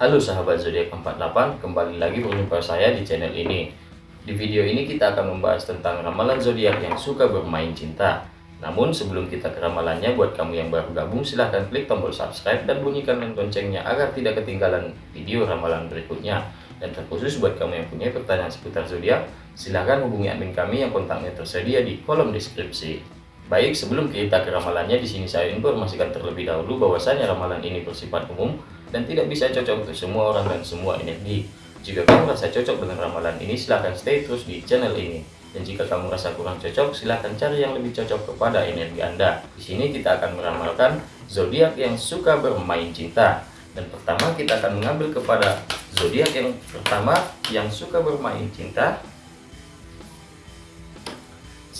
Halo sahabat zodiak 48, kembali lagi berjumpa saya di channel ini. Di video ini kita akan membahas tentang ramalan zodiak yang suka bermain cinta. Namun sebelum kita ke ramalannya, buat kamu yang baru gabung silahkan klik tombol subscribe dan bunyikan loncengnya agar tidak ketinggalan video ramalan berikutnya. Dan terkhusus buat kamu yang punya pertanyaan seputar zodiak, silahkan hubungi admin kami yang kontaknya tersedia di kolom deskripsi. Baik, sebelum kita ke ramalannya, di sini saya informasikan terlebih dahulu bahwasanya ramalan ini bersifat umum dan tidak bisa cocok untuk semua orang dan semua energi. Jika kamu merasa cocok dengan ramalan ini, silahkan stay terus di channel ini. Dan jika kamu merasa kurang cocok, silahkan cari yang lebih cocok kepada energi Anda. Di sini kita akan meramalkan zodiak yang suka bermain cinta. Dan pertama kita akan mengambil kepada zodiak yang pertama yang suka bermain cinta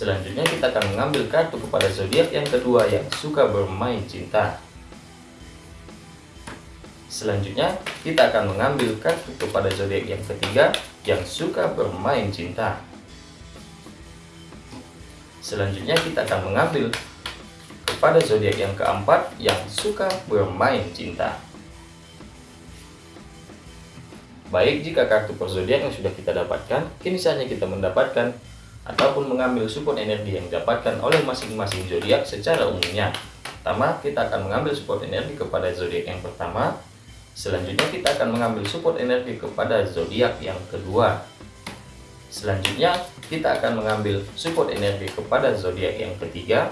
Selanjutnya kita akan mengambil kartu kepada zodiak yang kedua yang suka bermain cinta. Selanjutnya kita akan mengambil kartu kepada zodiak yang ketiga yang suka bermain cinta. Selanjutnya kita akan mengambil kepada zodiak yang keempat yang suka bermain cinta. Baik, jika kartu per zodiak yang sudah kita dapatkan, kini saatnya kita mendapatkan ataupun mengambil support energi yang didapatkan oleh masing-masing zodiak secara umumnya. Pertama, kita akan mengambil support energi kepada zodiak yang pertama. Selanjutnya kita akan mengambil support energi kepada zodiak yang kedua. Selanjutnya kita akan mengambil support energi kepada zodiak yang ketiga.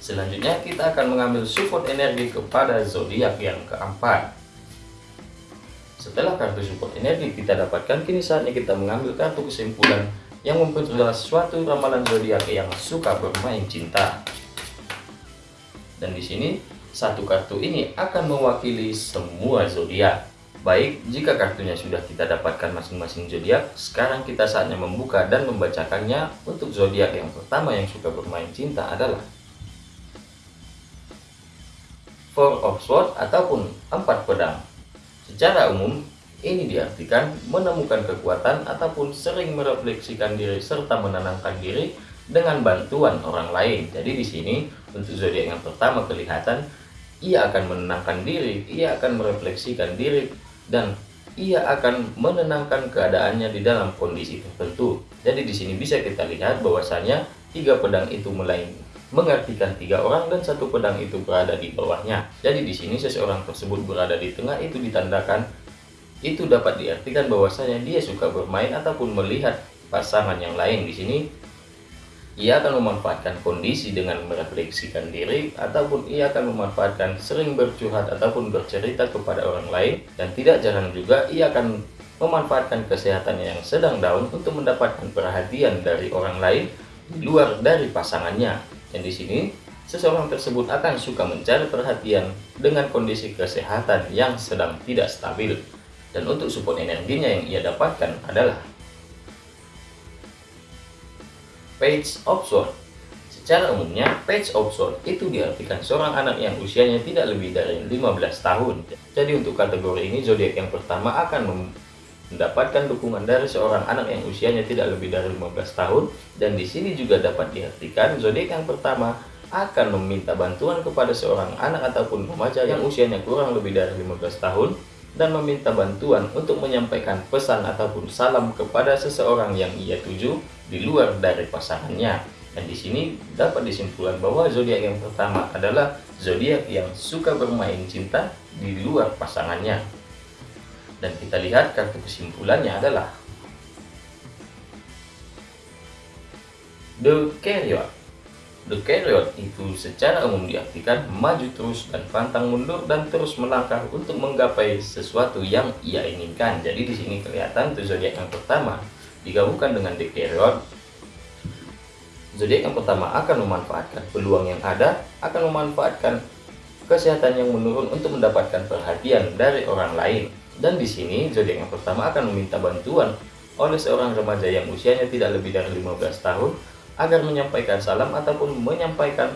Selanjutnya kita akan mengambil support energi kepada zodiak yang keempat. Setelah kartu support energi kita dapatkan, kini saatnya kita mengambil kartu kesimpulan yang memperjelas suatu ramalan zodiak yang suka bermain cinta. Dan di sini satu kartu ini akan mewakili semua zodiak. Baik, jika kartunya sudah kita dapatkan masing-masing zodiak, sekarang kita saatnya membuka dan membacakannya. Untuk zodiak yang pertama yang suka bermain cinta adalah Four of Swords ataupun empat pedang. Secara umum, ini diartikan menemukan kekuatan ataupun sering merefleksikan diri serta menenangkan diri dengan bantuan orang lain. Jadi di sini untuk zodiak yang pertama kelihatan ia akan menenangkan diri, ia akan merefleksikan diri dan ia akan menenangkan keadaannya di dalam kondisi tertentu. Jadi di sini bisa kita lihat bahwasanya tiga pedang itu mulai mengartikan tiga orang dan satu pedang itu berada di bawahnya. Jadi di sini seseorang tersebut berada di tengah itu ditandakan itu dapat diartikan bahwasanya dia suka bermain ataupun melihat pasangan yang lain di sini ia akan memanfaatkan kondisi dengan merefleksikan diri ataupun ia akan memanfaatkan sering bercurhat ataupun bercerita kepada orang lain dan tidak jarang juga ia akan memanfaatkan kesehatannya yang sedang down untuk mendapatkan perhatian dari orang lain di luar dari pasangannya dan di sini, seseorang tersebut akan suka mencari perhatian dengan kondisi kesehatan yang sedang tidak stabil. Dan untuk support energinya yang ia dapatkan adalah Page of Sword. Secara umumnya, Page of Sword itu diartikan seorang anak yang usianya tidak lebih dari 15 tahun. Jadi untuk kategori ini, zodiak yang pertama akan mendapatkan dukungan dari seorang anak yang usianya tidak lebih dari 15 tahun dan di sini juga dapat diartikan zodiak yang pertama akan meminta bantuan kepada seorang anak ataupun remaja yang usianya kurang lebih dari 15 tahun dan meminta bantuan untuk menyampaikan pesan ataupun salam kepada seseorang yang ia tuju di luar dari pasangannya. Dan di sini dapat disimpulkan bahwa zodiak yang pertama adalah zodiak yang suka bermain cinta di luar pasangannya. Dan kita lihat kartu kesimpulannya adalah The Carrier. The Carrier itu secara umum diartikan maju terus dan pantang mundur dan terus melangkah untuk menggapai sesuatu yang ia inginkan. Jadi di sini kelihatan tuh zodiak yang pertama digabungkan dengan The Carrier. Zodiak yang pertama akan memanfaatkan peluang yang ada, akan memanfaatkan kesehatan yang menurun untuk mendapatkan perhatian dari orang lain dan di sini zodiak yang pertama akan meminta bantuan oleh seorang remaja yang usianya tidak lebih dari 15 tahun agar menyampaikan salam ataupun menyampaikan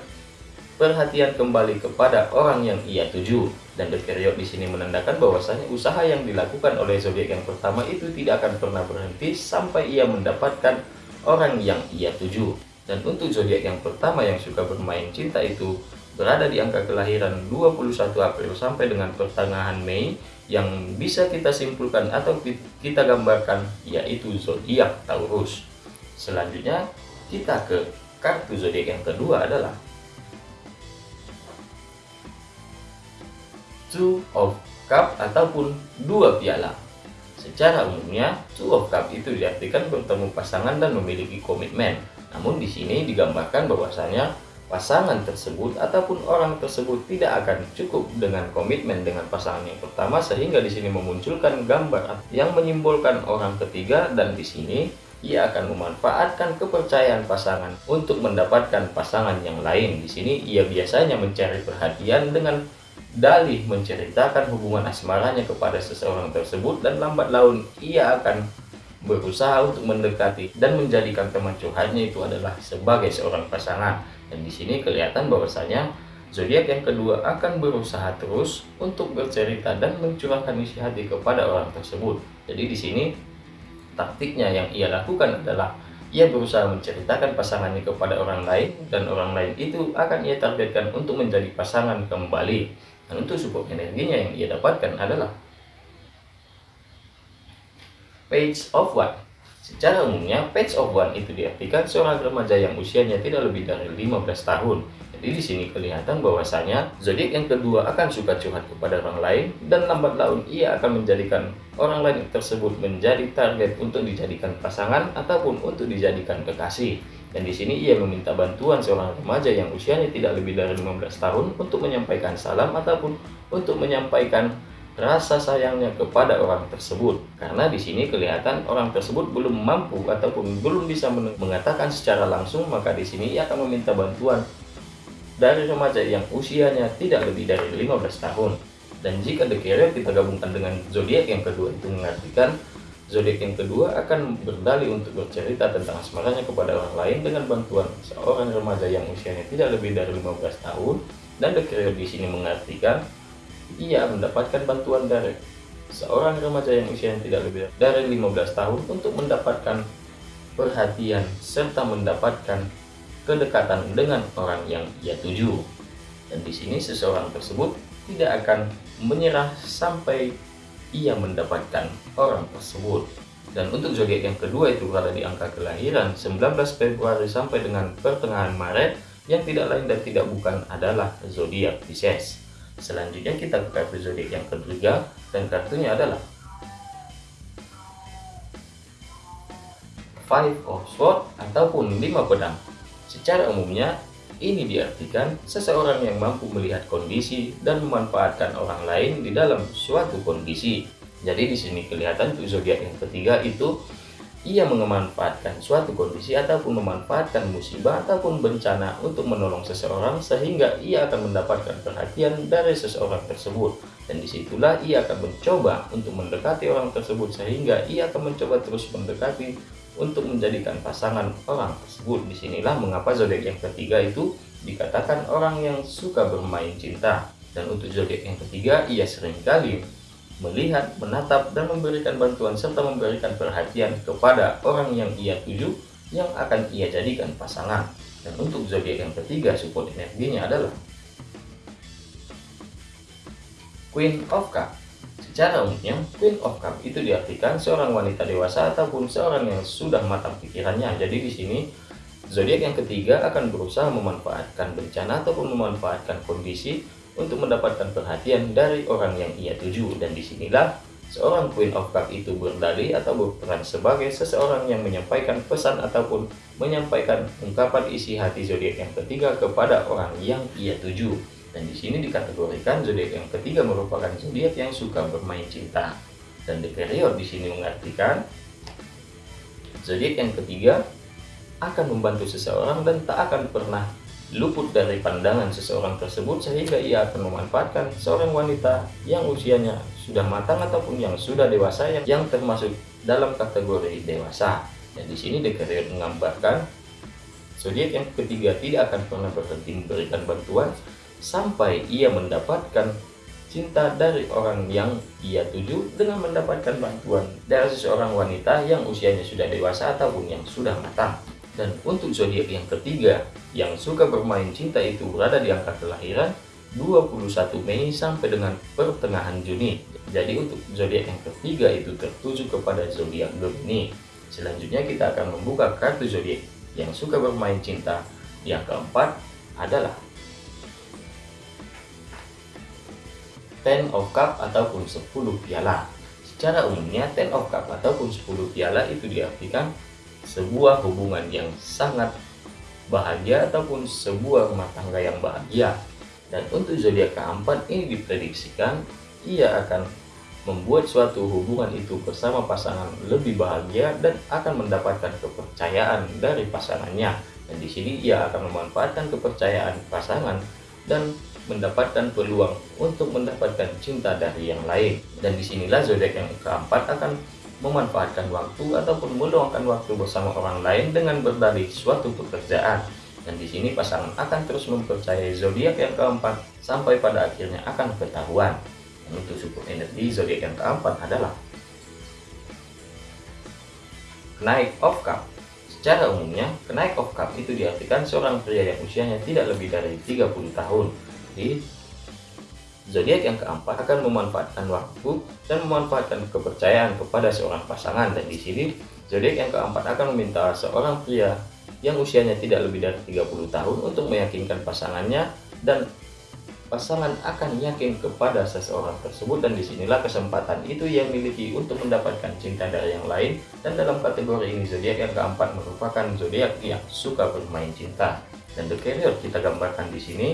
perhatian kembali kepada orang yang ia tuju. Dan the period di sini menandakan bahwasanya usaha yang dilakukan oleh zodiak yang pertama itu tidak akan pernah berhenti sampai ia mendapatkan orang yang ia tuju. Dan untuk zodiak yang pertama yang suka bermain cinta itu berada di angka kelahiran 21 April sampai dengan pertengahan Mei yang bisa kita simpulkan atau kita gambarkan yaitu zodiak Taurus. Selanjutnya kita ke kartu zodiak yang kedua adalah Two of Cup ataupun dua piala. Secara umumnya, Two of Cup itu diartikan bertemu pasangan dan memiliki komitmen. Namun di sini digambarkan bahwasanya pasangan tersebut ataupun orang tersebut tidak akan cukup dengan komitmen dengan pasangan yang pertama sehingga di sini memunculkan gambar yang menyimbolkan orang ketiga dan di sini ia akan memanfaatkan kepercayaan pasangan untuk mendapatkan pasangan yang lain. Di sini ia biasanya mencari perhatian dengan dalih menceritakan hubungan asmaranya kepada seseorang tersebut dan lambat laun ia akan berusaha untuk mendekati dan menjadikan teman curhatnya itu adalah sebagai seorang pasangan. Dan di sini kelihatan bahwasanya zodiak yang kedua akan berusaha terus untuk bercerita dan mencurahkan isi hati kepada orang tersebut. Jadi di sini taktiknya yang ia lakukan adalah ia berusaha menceritakan pasangannya kepada orang lain dan orang lain itu akan ia targetkan untuk menjadi pasangan kembali. Dan untuk support energinya yang ia dapatkan adalah Page of One. Secara umumnya, Page of One itu diartikan seorang remaja yang usianya tidak lebih dari 15 tahun. Jadi di sini kelihatan bahwasanya zodiak yang kedua akan suka curhat kepada orang lain dan lambat laun ia akan menjadikan orang lain tersebut menjadi target untuk dijadikan pasangan ataupun untuk dijadikan kekasih. Dan di sini ia meminta bantuan seorang remaja yang usianya tidak lebih dari 15 tahun untuk menyampaikan salam ataupun untuk menyampaikan rasa sayangnya kepada orang tersebut. Karena di sini kelihatan orang tersebut belum mampu ataupun belum bisa mengatakan secara langsung, maka di sini ia akan meminta bantuan dari remaja yang usianya tidak lebih dari 15 tahun. Dan jika The Carrier kita gabungkan dengan zodiak yang kedua itu mengartikan Zodiak yang kedua akan berdalih untuk bercerita tentang asmaranya kepada orang lain dengan bantuan seorang remaja yang usianya tidak lebih dari 15 tahun dan The Carrier di sini mengartikan ia mendapatkan bantuan dari seorang remaja yang usianya tidak lebih dari 15 tahun untuk mendapatkan perhatian serta mendapatkan kedekatan dengan orang yang ia tuju. Dan di sini seseorang tersebut tidak akan menyerah sampai ia mendapatkan orang tersebut. Dan untuk zodiak yang kedua itu berada di angka kelahiran 19 Februari sampai dengan pertengahan Maret yang tidak lain dan tidak bukan adalah zodiak Pisces. Selanjutnya kita ke kartu zodiak yang ketiga dan kartunya adalah Five of Swords ataupun lima pedang. Secara umumnya ini diartikan seseorang yang mampu melihat kondisi dan memanfaatkan orang lain di dalam suatu kondisi. Jadi di sini kelihatan tuh zodiak yang ketiga itu ia memanfaatkan suatu kondisi ataupun memanfaatkan musibah ataupun bencana untuk menolong seseorang sehingga ia akan mendapatkan perhatian dari seseorang tersebut dan di situlah ia akan mencoba untuk mendekati orang tersebut sehingga ia akan mencoba terus mendekati untuk menjadikan pasangan orang tersebut. Di sinilah mengapa zodiak yang ketiga itu dikatakan orang yang suka bermain cinta. Dan untuk zodiak yang ketiga, ia sering kali melihat, menatap, dan memberikan bantuan serta memberikan perhatian kepada orang yang ia tuju yang akan ia jadikan pasangan. Dan untuk zodiak yang ketiga, support energinya adalah Queen of Cup Secara umumnya, Queen of Cup itu diartikan seorang wanita dewasa ataupun seorang yang sudah matang pikirannya. Jadi di sini zodiak yang ketiga akan berusaha memanfaatkan bencana ataupun memanfaatkan kondisi untuk mendapatkan perhatian dari orang yang ia tuju dan di sinilah seorang Queen of Cup itu berdalih atau berperan sebagai seseorang yang menyampaikan pesan ataupun menyampaikan ungkapan isi hati zodiak yang ketiga kepada orang yang ia tuju. Dan di sini dikategorikan zodiak yang ketiga merupakan zodiak yang suka bermain cinta. Dan the period di sini mengartikan zodiak yang ketiga akan membantu seseorang dan tak akan pernah luput dari pandangan seseorang tersebut sehingga ia akan memanfaatkan seorang wanita yang usianya sudah matang ataupun yang sudah dewasa yang, yang termasuk dalam kategori dewasa. Dan di sini The Carrier menggambarkan zodiak yang ketiga tidak akan pernah berhenti memberikan bantuan sampai ia mendapatkan cinta dari orang yang ia tuju dengan mendapatkan bantuan dari seseorang wanita yang usianya sudah dewasa ataupun yang sudah matang. Dan untuk zodiak yang ketiga yang suka bermain cinta itu berada di angka kelahiran 21 Mei sampai dengan pertengahan Juni. Jadi untuk zodiak yang ketiga itu tertuju kepada zodiak Gemini. Selanjutnya kita akan membuka kartu zodiak yang suka bermain cinta. Yang keempat adalah Ten of Cup ataupun 10 piala. Secara umumnya Ten of Cup ataupun 10 piala itu diartikan sebuah hubungan yang sangat bahagia ataupun sebuah rumah tangga yang bahagia. Dan untuk zodiak keempat ini diprediksikan ia akan membuat suatu hubungan itu bersama pasangan lebih bahagia dan akan mendapatkan kepercayaan dari pasangannya. Dan di sini ia akan memanfaatkan kepercayaan pasangan dan mendapatkan peluang untuk mendapatkan cinta dari yang lain. Dan di sinilah zodiak yang keempat akan memanfaatkan waktu ataupun meluangkan waktu bersama orang lain dengan berdalih suatu pekerjaan. Dan di sini pasangan akan terus mempercayai zodiak yang keempat sampai pada akhirnya akan ketahuan. Dan untuk support energi zodiak yang keempat adalah Knight of Cup. Secara umumnya, Knight of Cup itu diartikan seorang pria yang usianya tidak lebih dari 30 tahun di zodiak yang keempat akan memanfaatkan waktu dan memanfaatkan kepercayaan kepada seorang pasangan. Dan di sini zodiak yang keempat akan meminta seorang pria yang usianya tidak lebih dari 30 tahun untuk meyakinkan pasangannya dan pasangan akan yakin kepada seseorang tersebut. Dan di sinilah kesempatan itu yang miliki untuk mendapatkan cinta dari yang lain. Dan dalam kategori ini zodiak yang keempat merupakan zodiak yang suka bermain cinta. Dan the carrier kita gambarkan di sini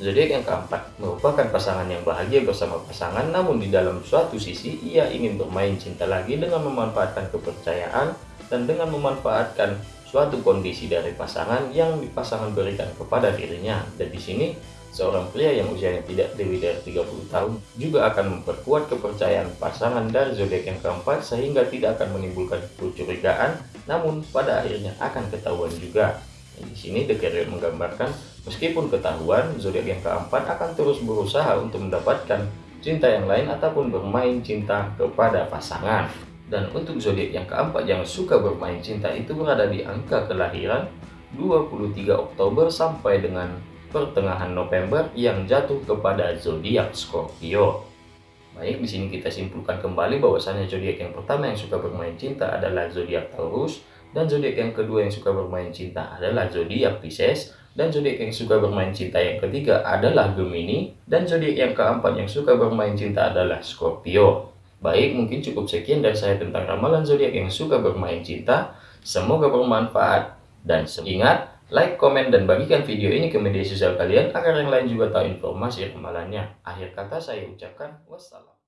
Zodiak yang keempat merupakan pasangan yang bahagia bersama pasangan namun di dalam suatu sisi ia ingin bermain cinta lagi dengan memanfaatkan kepercayaan dan dengan memanfaatkan suatu kondisi dari pasangan yang pasangan berikan kepada dirinya. Dan di sini seorang pria yang usianya tidak lebih dari 30 tahun juga akan memperkuat kepercayaan pasangan dari zodiak yang keempat sehingga tidak akan menimbulkan kecurigaan namun pada akhirnya akan ketahuan juga. Di sini The Carrier menggambarkan meskipun ketahuan, zodiak yang keempat akan terus berusaha untuk mendapatkan cinta yang lain ataupun bermain cinta kepada pasangan. Dan untuk zodiak yang keempat yang suka bermain cinta itu berada di angka kelahiran 23 Oktober sampai dengan pertengahan November yang jatuh kepada zodiak Scorpio. Baik, di sini kita simpulkan kembali bahwasannya zodiak yang pertama yang suka bermain cinta adalah zodiak Taurus, dan zodiak yang kedua yang suka bermain cinta adalah zodiak Pisces, dan zodiak yang suka bermain cinta yang ketiga adalah Gemini, dan zodiak yang keempat yang suka bermain cinta adalah Scorpio. Baik, mungkin cukup sekian dari saya tentang ramalan zodiak yang suka bermain cinta. Semoga bermanfaat dan ingat like, komen, dan bagikan video ini ke media sosial kalian agar yang lain juga tahu informasi ramalannya. Akhir kata saya ucapkan wassalam.